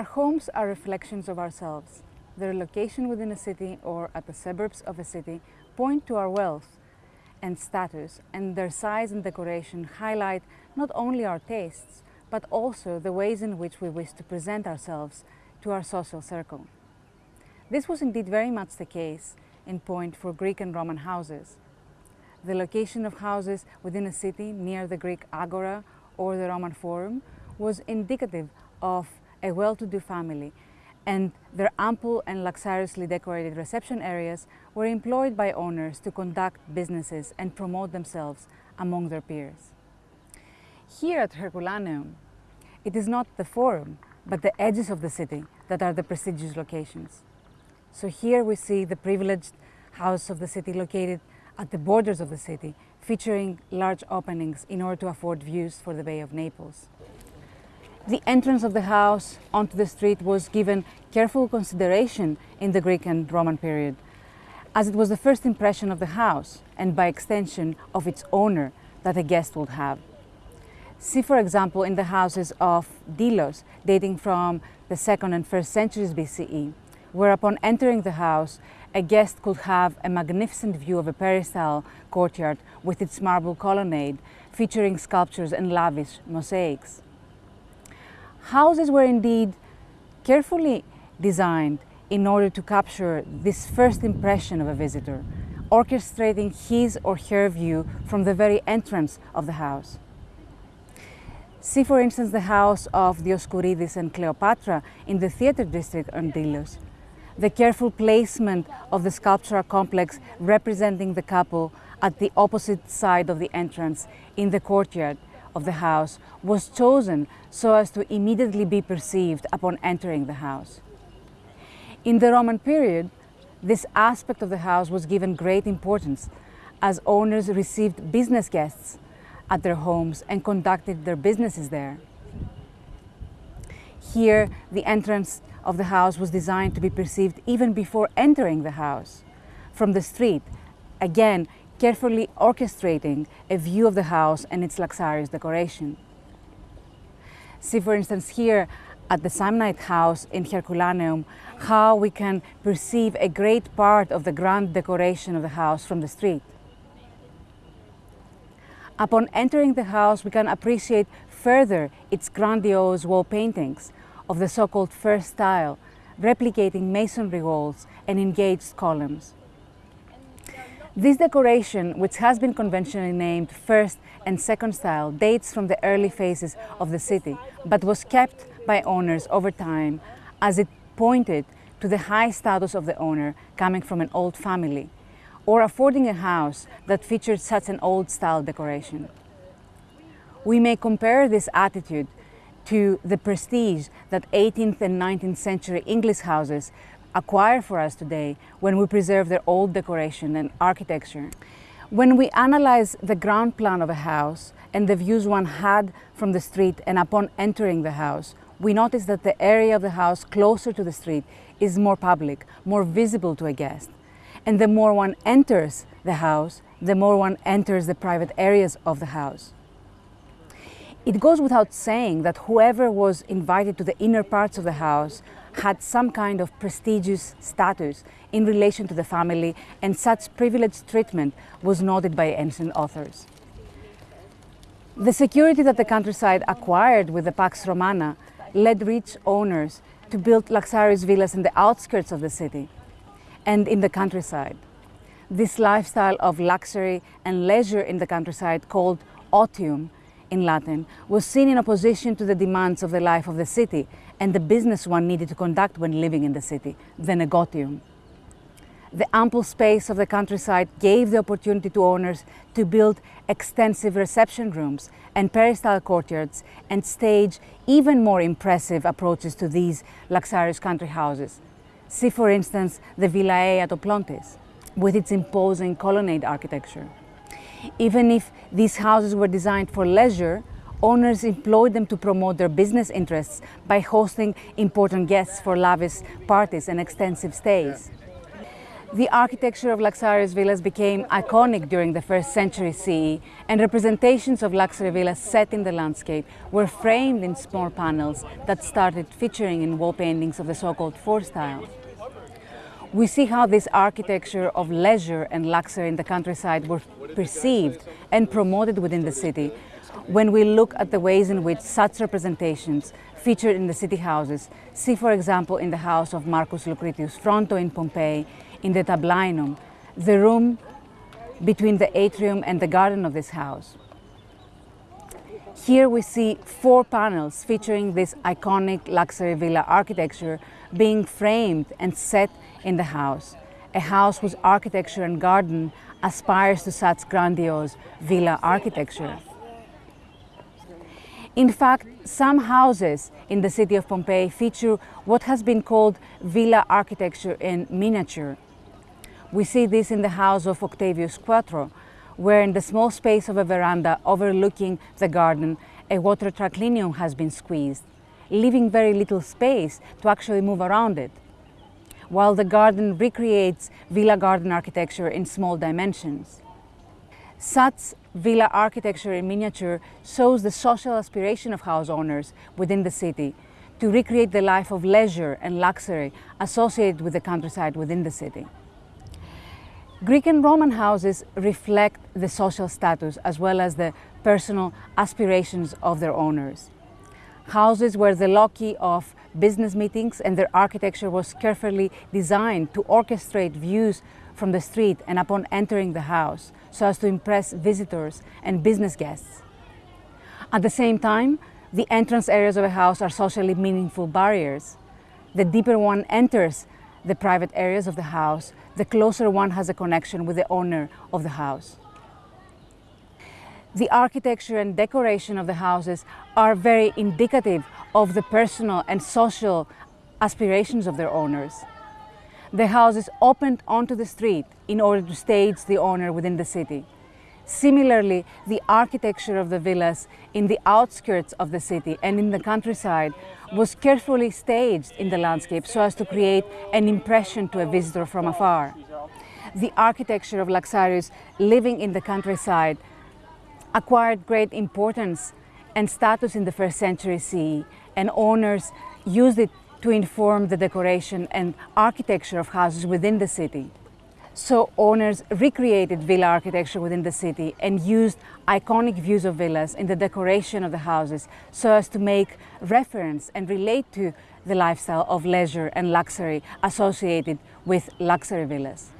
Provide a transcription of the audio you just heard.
Our homes are reflections of ourselves. Their location within a city or at the suburbs of a city point to our wealth and status, and their size and decoration highlight not only our tastes, but also the ways in which we wish to present ourselves to our social circle. This was indeed very much the case in point for Greek and Roman houses. The location of houses within a city near the Greek agora or the Roman forum was indicative of a well-to-do family and their ample and luxuriously decorated reception areas were employed by owners to conduct businesses and promote themselves among their peers. Here at Herculaneum, it is not the forum, but the edges of the city that are the prestigious locations. So here we see the privileged house of the city located at the borders of the city, featuring large openings in order to afford views for the Bay of Naples. The entrance of the house onto the street was given careful consideration in the Greek and Roman period, as it was the first impression of the house and by extension of its owner that a guest would have. See, for example, in the houses of Delos, dating from the second and first centuries BCE, where upon entering the house, a guest could have a magnificent view of a peristyle courtyard with its marble colonnade, featuring sculptures and lavish mosaics. Houses were indeed carefully designed in order to capture this first impression of a visitor, orchestrating his or her view from the very entrance of the house. See, for instance, the house of Dioscourides and Cleopatra in the theatre district on Delos. The careful placement of the sculptural complex representing the couple at the opposite side of the entrance in the courtyard of the house was chosen so as to immediately be perceived upon entering the house. In the Roman period, this aspect of the house was given great importance as owners received business guests at their homes and conducted their businesses there. Here, the entrance of the house was designed to be perceived even before entering the house. From the street, again, carefully orchestrating a view of the house and its luxurious decoration. See, for instance, here at the Samnite house in Herculaneum, how we can perceive a great part of the grand decoration of the house from the street. Upon entering the house, we can appreciate further its grandiose wall paintings of the so-called first style, replicating masonry walls and engaged columns. This decoration, which has been conventionally named first and second style, dates from the early phases of the city, but was kept by owners over time as it pointed to the high status of the owner coming from an old family or affording a house that featured such an old-style decoration. We may compare this attitude to the prestige that 18th and 19th century English houses acquire for us today when we preserve their old decoration and architecture. When we analyze the ground plan of a house and the views one had from the street and upon entering the house, we notice that the area of the house closer to the street is more public, more visible to a guest. And the more one enters the house, the more one enters the private areas of the house. It goes without saying that whoever was invited to the inner parts of the house had some kind of prestigious status in relation to the family and such privileged treatment was noted by ancient authors. The security that the countryside acquired with the Pax Romana led rich owners to build luxurious villas in the outskirts of the city and in the countryside. This lifestyle of luxury and leisure in the countryside called otium in Latin was seen in opposition to the demands of the life of the city and the business one needed to conduct when living in the city, the negotium. The ample space of the countryside gave the opportunity to owners to build extensive reception rooms and peristyle courtyards and stage even more impressive approaches to these luxurious country houses, See, for instance, the Villa A at Oplontis, with its imposing colonnade architecture. Even if these houses were designed for leisure, owners employed them to promote their business interests by hosting important guests for lavish parties and extensive stays. The architecture of Laxarius villas became iconic during the first century CE and representations of luxury villas set in the landscape were framed in small panels that started featuring in wall paintings of the so-called four style. We see how this architecture of leisure and luxury in the countryside were perceived and promoted within the city when we look at the ways in which such representations featured in the city houses. See for example in the house of Marcus Lucretius Fronto in Pompeii in the tablinum, the room between the atrium and the garden of this house. Here we see four panels featuring this iconic luxury villa architecture being framed and set in the house, a house whose architecture and garden aspires to such grandiose villa architecture. In fact, some houses in the city of Pompeii feature what has been called villa architecture in miniature. We see this in the house of Octavius Quartio, where in the small space of a veranda overlooking the garden, a water triclinium has been squeezed, leaving very little space to actually move around it, while the garden recreates villa garden architecture in small dimensions. Such villa architecture in miniature shows the social aspiration of house owners within the city to recreate the life of leisure and luxury associated with the countryside within the city. Greek and Roman houses reflect the social status as well as the personal aspirations of their owners. Houses were the loci of business meetings and their architecture was carefully designed to orchestrate views from the street and upon entering the house so as to impress visitors and business guests. At the same time, the entrance areas of a house are socially meaningful barriers. The deeper one enters the private areas of the house, the closer one has a connection with the owner of the house. The architecture and decoration of the houses are very indicative of the personal and social aspirations of their owners. The houses opened onto the street in order to stage the owner within the city. Similarly, the architecture of the villas in the outskirts of the city and in the countryside was carefully staged in the landscape so as to create an impression to a visitor from afar. The architecture of Laxarius living in the countryside acquired great importance and status in the first century CE and owners used it to inform the decoration and architecture of houses within the city. So owners recreated villa architecture within the city and used iconic views of villas in the decoration of the houses so as to make reference and relate to the lifestyle of leisure and luxury associated with luxury villas.